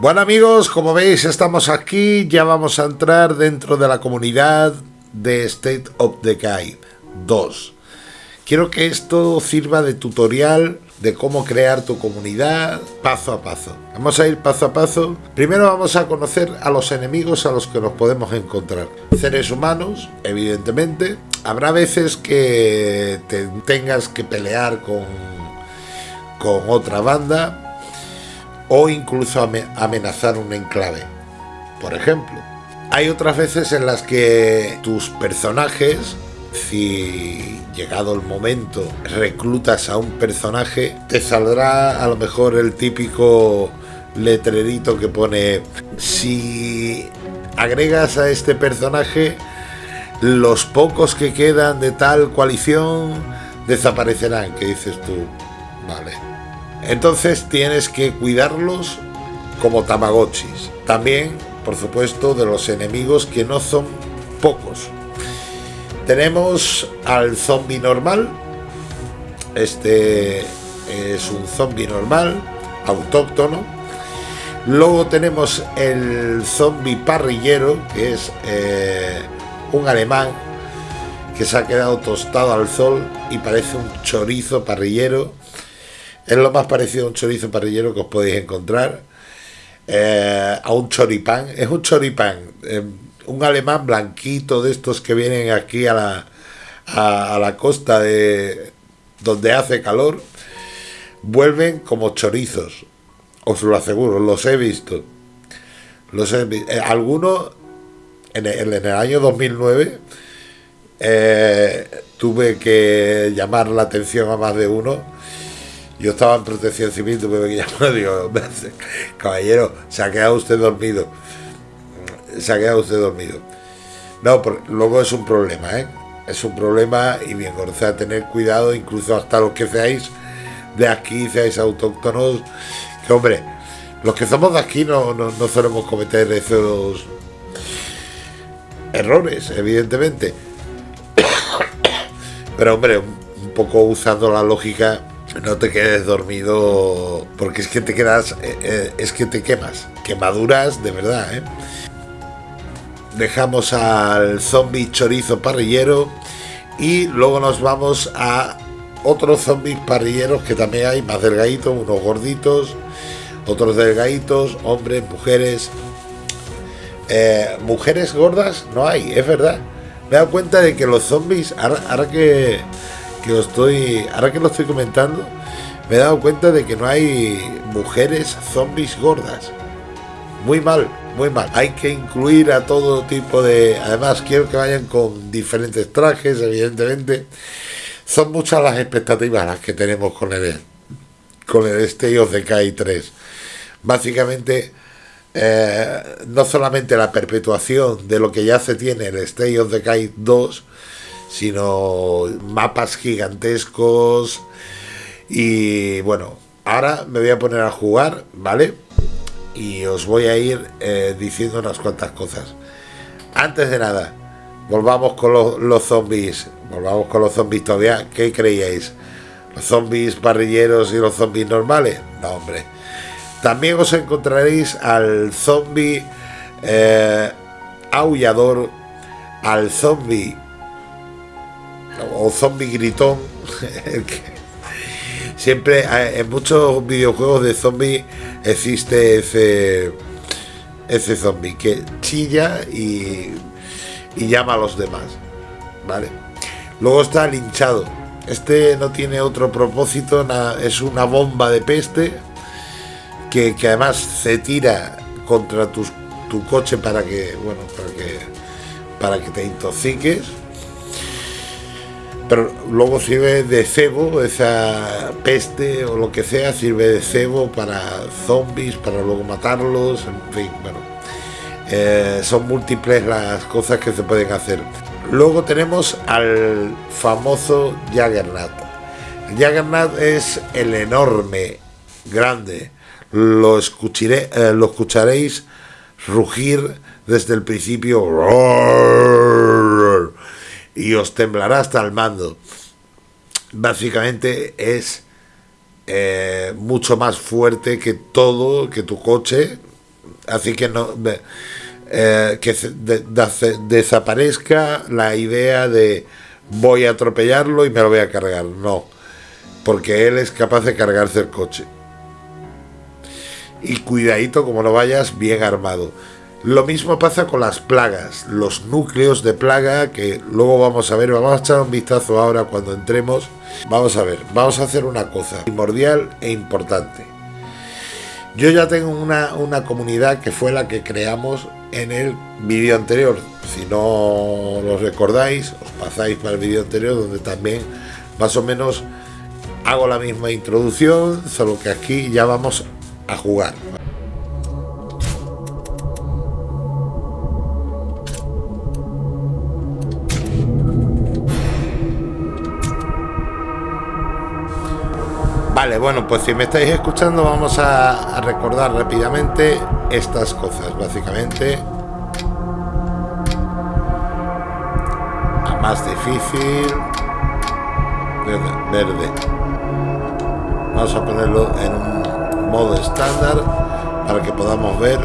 Bueno amigos, como veis estamos aquí, ya vamos a entrar dentro de la comunidad de State of Decay 2. Quiero que esto sirva de tutorial de cómo crear tu comunidad paso a paso. Vamos a ir paso a paso. Primero vamos a conocer a los enemigos a los que nos podemos encontrar. Seres humanos, evidentemente. Habrá veces que te tengas que pelear con, con otra banda o incluso amenazar un enclave. Por ejemplo, hay otras veces en las que tus personajes, si llegado el momento reclutas a un personaje, te saldrá a lo mejor el típico letrerito que pone si agregas a este personaje los pocos que quedan de tal coalición desaparecerán, que dices tú, vale. Entonces tienes que cuidarlos como tamagotchis. También, por supuesto, de los enemigos que no son pocos. Tenemos al zombie normal. Este es un zombie normal, autóctono. Luego tenemos el zombie parrillero, que es eh, un alemán que se ha quedado tostado al sol y parece un chorizo parrillero es lo más parecido a un chorizo parrillero que os podéis encontrar. Eh, a un choripán. Es un choripán. Eh, un alemán blanquito de estos que vienen aquí a la, a, la costa de donde hace calor. Vuelven como chorizos. Os lo aseguro, los he visto. Los he eh, algunos en el, en el año 2009 tuve que llamar la atención a más de uno yo estaba en protección civil, tuve que llamar, digo, caballero, se ha quedado usted dormido. Se ha quedado usted dormido. No, luego es un problema, ¿eh? Es un problema y bien, o sea, tener cuidado, incluso hasta los que seáis de aquí, seáis autóctonos, que hombre, los que somos de aquí no, no, no solemos cometer esos errores, evidentemente. Pero hombre, un poco usando la lógica no te quedes dormido porque es que te quedas, eh, eh, es que te quemas, quemaduras de verdad. ¿eh? Dejamos al zombie chorizo parrillero y luego nos vamos a otros zombies parrilleros que también hay, más delgaditos, unos gorditos, otros delgaditos, hombres, mujeres. mujeres gordas no hay, es verdad. Me he dado cuenta de que los zombies, ahora que que lo estoy, ahora que lo estoy comentando, me he dado cuenta de que no hay mujeres zombies gordas. Muy mal, muy mal. Hay que incluir a todo tipo de... Además, quiero que vayan con diferentes trajes, evidentemente. Son muchas las expectativas las que tenemos con el, con el Stay of the 3. Básicamente, eh, no solamente la perpetuación de lo que ya se tiene el Stay of the 2, sino mapas gigantescos. Y bueno, ahora me voy a poner a jugar, ¿vale? Y os voy a ir eh, diciendo unas cuantas cosas. Antes de nada, volvamos con los, zombies. Volvamos con los zombies todavía. ¿Qué creíais? ¿Los zombies parrilleros y los zombies normales? No, hombre. También os encontraréis al zombie eh, aullador, al zombie o zombie gritón. siempre en muchos videojuegos de zombie existe ese ese zombie que chilla y, y llama a los demás. ¿Vale? Luego está el hinchado. Este no tiene otro propósito, es una bomba de peste que, que además se tira contra tu, tu coche para que, bueno, para que, para que te intoxiques pero luego sirve de cebo, esa peste o lo que sea, sirve de cebo para zombies, para luego matarlos, en fin, bueno. Eh, son múltiples las cosas que se pueden hacer. Luego tenemos al famoso Jaggernaut. Jaggernaut es el enorme, grande. Lo, escucharé, eh, lo escucharéis rugir desde el principio y os temblará hasta el mando. Básicamente es eh, mucho más fuerte que todo, que tu coche, Así que no eh, que desaparezca la idea de voy a atropellarlo y me lo voy a cargar. No, porque él es capaz de cargarse el coche. Y cuidadito como lo vayas bien armado. Lo mismo pasa con las plagas, los núcleos de plaga que luego vamos a ver, vamos a echar un vistazo ahora cuando entremos. Vamos a ver, vamos a hacer una cosa primordial e importante. Yo ya tengo una, una comunidad que fue la que creamos en el vídeo anterior. Si no lo recordáis, os pasáis para el vídeo anterior donde también más o menos hago la misma introducción, solo que aquí ya vamos a jugar. Vale, bueno, pues si me estáis escuchando vamos a, recordar rápidamente estas cosas, básicamente. A más difícil. Verde, Vamos a ponerlo en un modo estándar para que podamos ver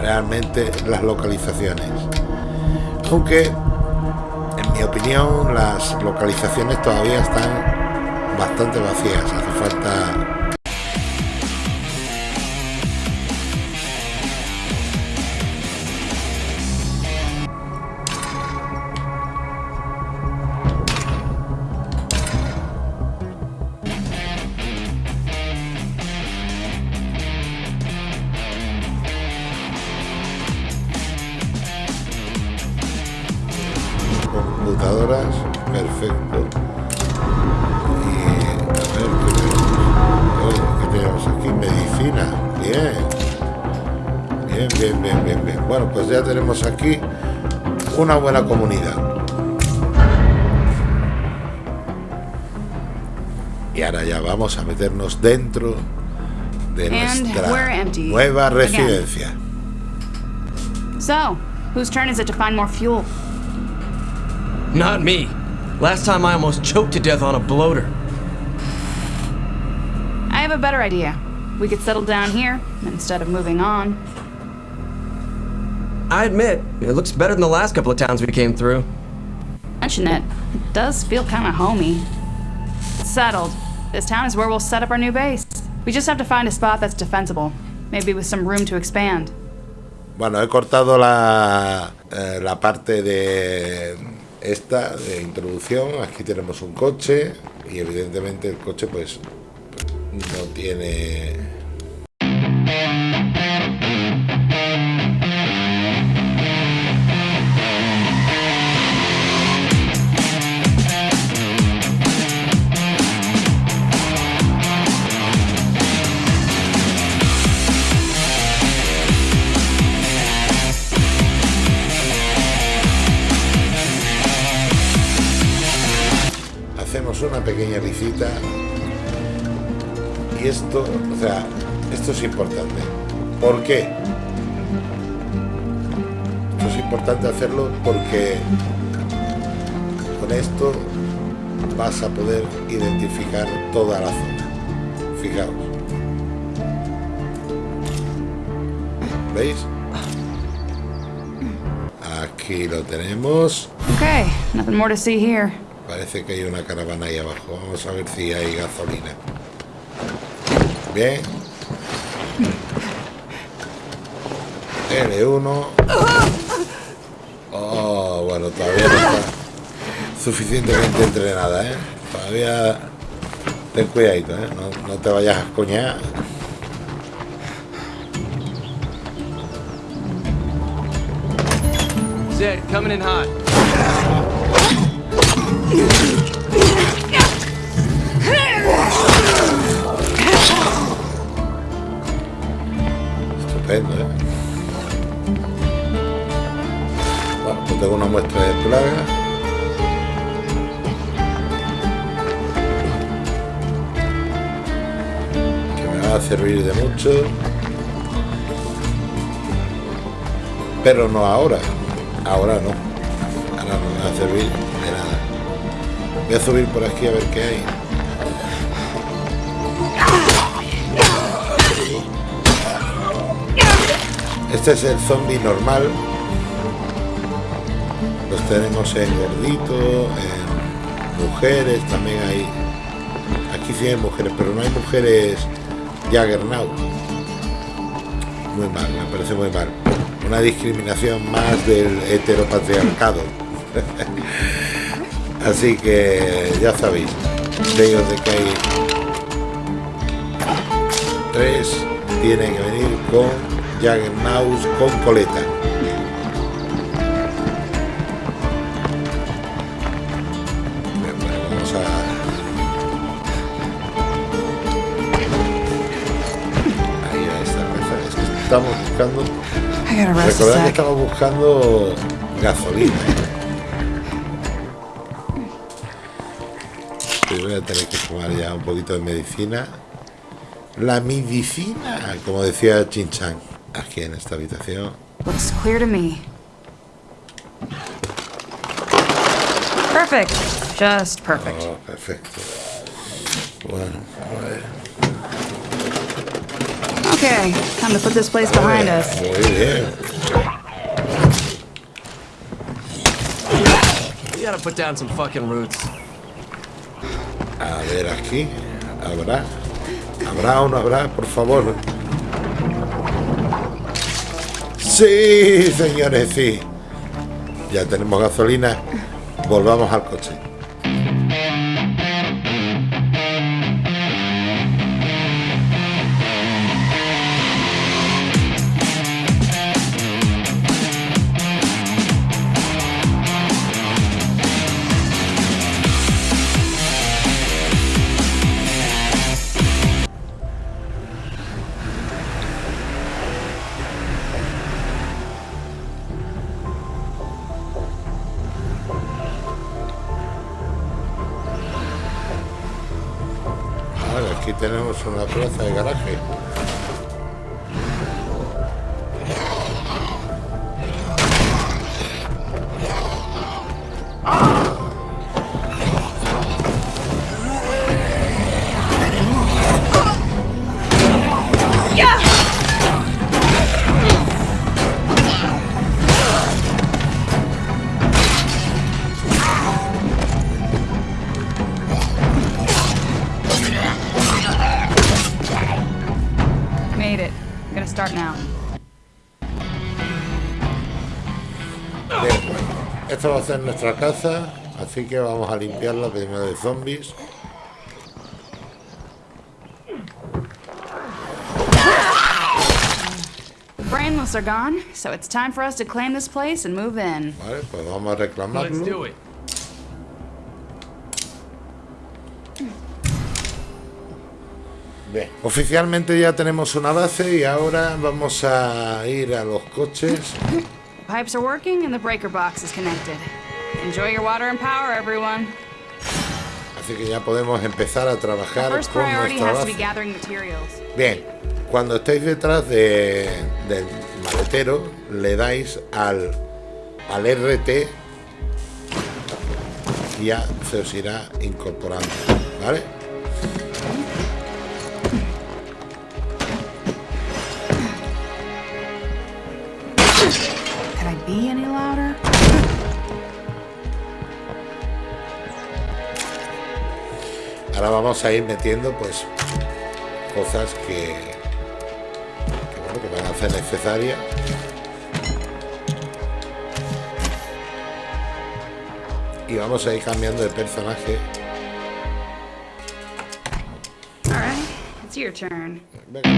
realmente las localizaciones. Aunque, en mi opinión, las localizaciones todavía están bastante vacías. Hace falta Bien. Bien, bien, bien, bien, bien. Bueno, pues ya tenemos aquí una buena comunidad. Y ahora ya vamos a meternos dentro de nuestra nueva residencia. So, whose turn is it to find more fuel? Not me. Last time I almost choked to death on a bloater. have a better idea. We could settle down here instead of moving on. I admit, it looks better than the last couple of towns we came through. Mention it. It does feel kind of homey. Settled. This town is where we'll set up our new base. We just have to find a spot that's defensible. Maybe with some room to expand. Bueno, he cortado la, eh, la parte de esta de introducción. Aquí tenemos un coche y evidentemente el coche pues no tiene. Hacemos una pequeña visita y esto, o sea, esto es importante. ¿Por qué? Esto es importante hacerlo porque con esto vas a poder identificar toda la zona. Fijaos. ¿Veis? Aquí lo tenemos. Okay, nothing more to see here. Parece que hay una caravana ahí abajo. Vamos a ver si hay gasolina. Bien. L1. Oh, bueno, todavía no está suficientemente entrenada, ¿eh? Todavía ten cuidadito, ¿eh? No, no te vayas a coñar. Zed, coming in hot. ¿Eh? Bueno, pues tengo una muestra de plaga. Que me va a servir de mucho. Pero no ahora. Ahora no. Ahora no me va a servir de nada. Voy a subir por aquí a ver qué hay. Este es el zombie normal. Los tenemos en gordito, en mujeres, también hay. Aquí sí hay mujeres, pero no hay mujeres Jaggernaut. Muy mal, me parece muy mal. Una discriminación más del heteropatriarcado. Así que ya sabéis, ellos de que hay tres, tiene que venir con Jaggernaut con coleta. vamos a... Ahí está, es que estamos buscando... Recordad que estamos buscando gasolina. voy a tener que tomar ya un poquito de medicina. La medicina, como decía Chinchan aquí en esta habitación. Looks clear to me. Perfect. Just perfect. Oh, perfecto. Bueno, a ver. Okay, time to put this place behind us. Muy bien. You gotta put down some fucking roots. A ver aquí. ¿Habrá? ¿Habrá o no habrá? Por favor. Sí, señores, sí. Ya tenemos gasolina. Volvamos al coche. Aquí tenemos una plaza de garaje. Start now. Bien, esta va a ser nuestra casa, así que vamos a limpiarla primero de zombies. Brainless are gone, so it's time for us to claim this place and move in. Vale, pues vamos a Let's do it. Bien. Oficialmente ya tenemos una base y ahora vamos a ir a los coches. Pipes are working and the breaker box is connected. Enjoy your water and power, everyone. Así que ya podemos empezar a trabajar First con priority nuestra has to be base. gathering materials. Bien, cuando estéis detrás de, del maletero, le dais al, al RT y ya se os irá incorporando, ¿vale? Ahora vamos a ir metiendo pues cosas que, que, bueno, que van a ser necesarias. Y vamos a ir cambiando de personaje. All right, it's your turn. Venga.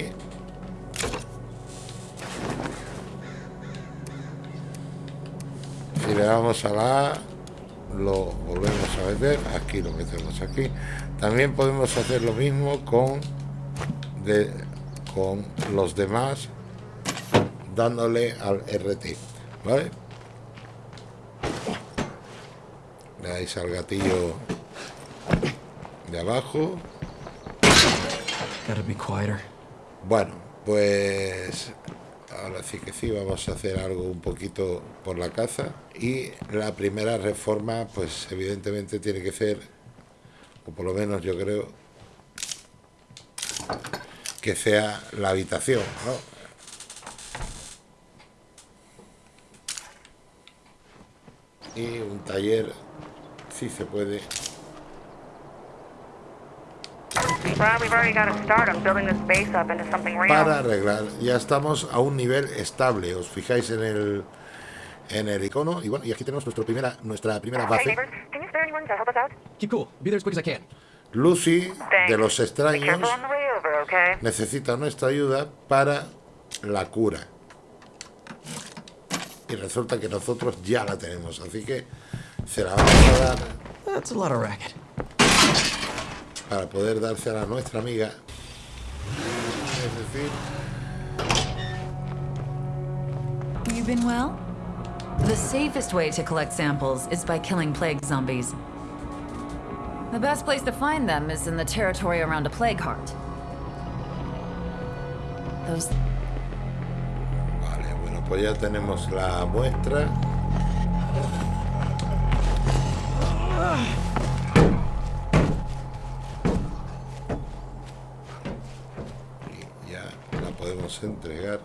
Separamos y le damos a la A, lo volvemos a meter aquí lo metemos aquí. También podemos hacer lo mismo con con los demás dándole al RT vale le dais al gatillo de abajo. Gotta be quieter. Bueno pues ahora sí que sí vamos a hacer algo un poquito por la caza y la primera reforma pues evidentemente tiene que ser o por lo menos yo creo que sea la habitación ¿no? y un taller si se puede para arreglar ya estamos a un nivel estable os fijáis en el en el icono y bueno y aquí tenemos nuestra primera nuestra primera base. Lucy de los extraños necesita nuestra ayuda para la cura. Y resulta que nosotros ya la tenemos así que se la vamos a dar para poder dársela a nuestra amiga es decir You been well? The safest way to collect samples is by killing plague zombies. The best place to find them is in the territory around a plague heart. Those Vale, bueno, pues ya tenemos la muestra. Podemos entregar.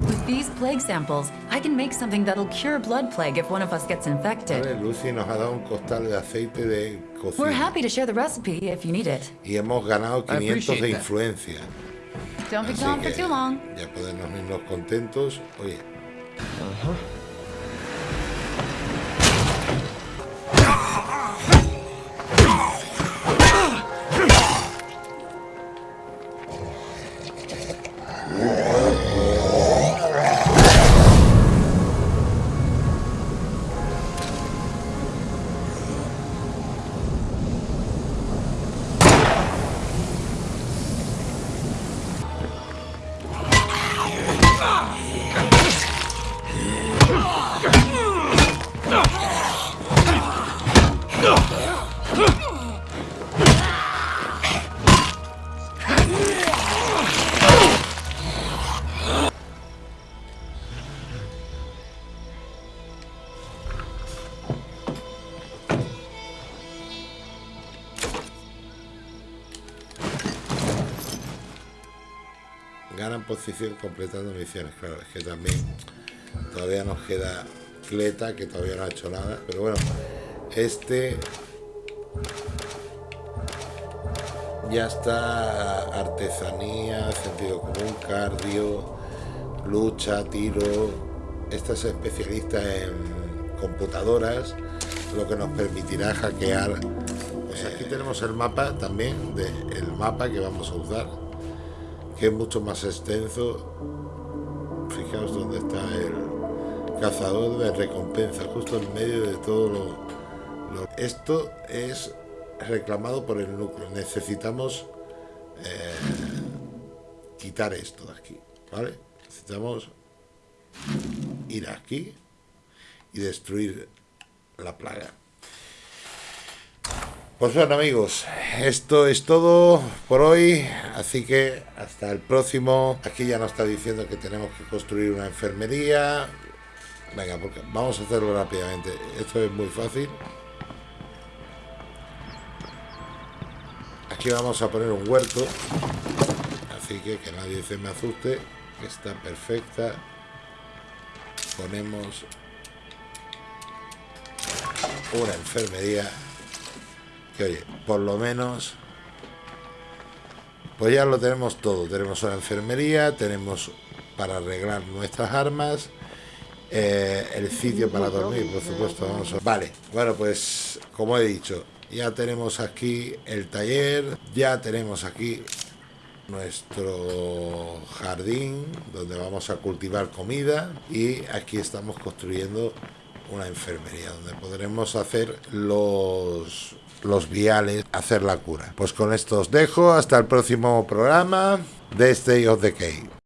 with these plague samples, I can make something that'll cure blood plague if one of us gets infected. Vale, Lucy nos ha dado un costal de aceite de We're cocina. happy to share the recipe if you need it. Y hemos ganado I 500 appreciate de influencia. Don't be gone for too long. Ya podemos irnos contentos. Oye, ganan posición completando misiones. Claro, es que también todavía nos queda Cleta, que todavía no ha hecho nada. Pero bueno, este ya está artesanía, sentido común, cardio, lucha, tiro. Esta es especialista en computadoras, lo que nos permitirá hackear. Pues aquí tenemos el mapa también, de, el mapa que vamos a usar, que es mucho más extenso. Fijaos dónde está el cazador de recompensa, justo en medio de todo lo, Esto es reclamado por el núcleo. Necesitamos eh, quitar esto de aquí, ¿vale? Necesitamos ir aquí y destruir la plaga. Pues bueno amigos, esto es todo por hoy, así que hasta el próximo. Aquí ya nos está diciendo que tenemos que construir una enfermería. Venga, porque vamos a hacerlo rápidamente. Esto es muy fácil. Aquí vamos a poner un huerto, así que que nadie se me asuste. Está perfecta. Ponemos una enfermería oye, por lo menos pues ya lo tenemos todo. Tenemos una enfermería, tenemos para arreglar nuestras armas, eh, el sitio para dormir, por supuesto. Vale, bueno, pues como he dicho, ya tenemos aquí el taller, ya tenemos aquí nuestro jardín donde vamos a cultivar comida y aquí estamos construyendo una enfermería donde podremos hacer los los viales, hacer la cura. Pues con esto os dejo, hasta el próximo programa de Stay of Cave.